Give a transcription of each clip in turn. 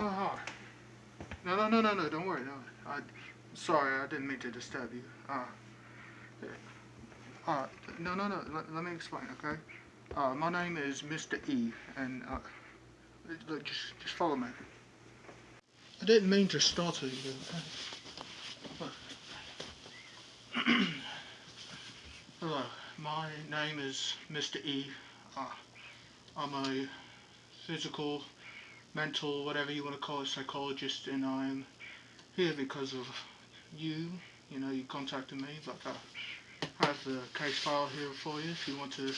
Hi. No, no, no, no, no, don't worry. No, I, sorry, I didn't mean to disturb you. Uh, uh, no, no, no, let, let me explain, okay? Uh, my name is Mr. E, and, uh, look, just, just follow me. I didn't mean to startle you. Hello, my name is Mr. E. Uh, I'm a physical mental, whatever you want to call it, psychologist, and I'm here because of you. You know, you contacted me, but I have the case file here for you if you want to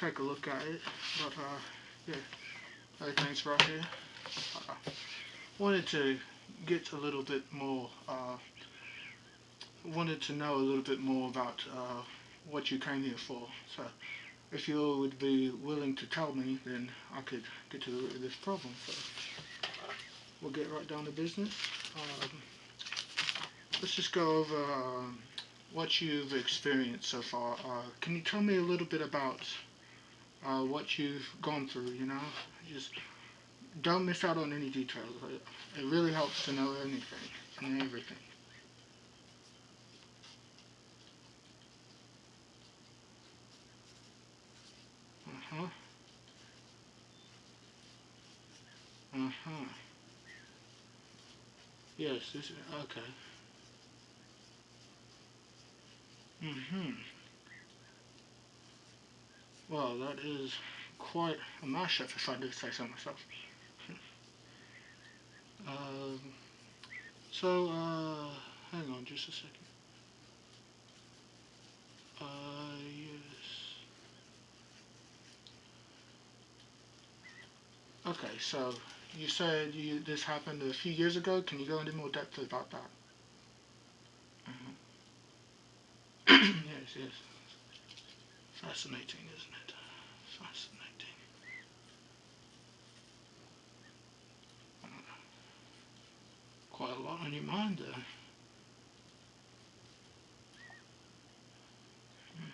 take a look at it. But uh, yeah, everything's right here. Uh, wanted to get a little bit more. Uh, wanted to know a little bit more about uh, what you came here for. So if you would be willing to tell me, then I could get to the root of this problem. So we'll get right down to business. Um, let's just go over um, what you've experienced so far. Uh, can you tell me a little bit about uh, what you've gone through, you know? Just don't miss out on any details. It really helps to know anything and everything. Uh-huh. Uh-huh. Yes, this is, okay. Mm-hmm. Well, that is quite a mashup, if I do say so myself. um, so, uh, hang on just a second. Uh, Okay, so you said you, this happened a few years ago. Can you go into more depth about that? Mm -hmm. yes, yes. Fascinating, isn't it? Fascinating. Quite a lot on your mind there. Hmm.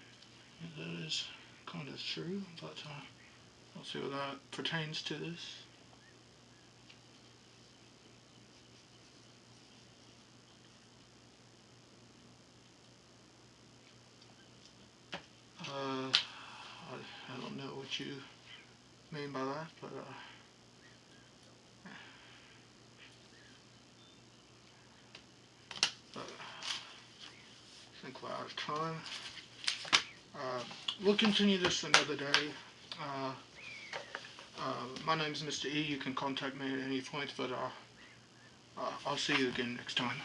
That is kind of true, but uh, I'll see what that pertains to this. Uh, I, I don't know what you mean by that, but uh, I think we're out of time. Uh, we'll continue this another day. Uh, my name is Mr. E. You can contact me at any point, but uh, uh, I'll see you again next time.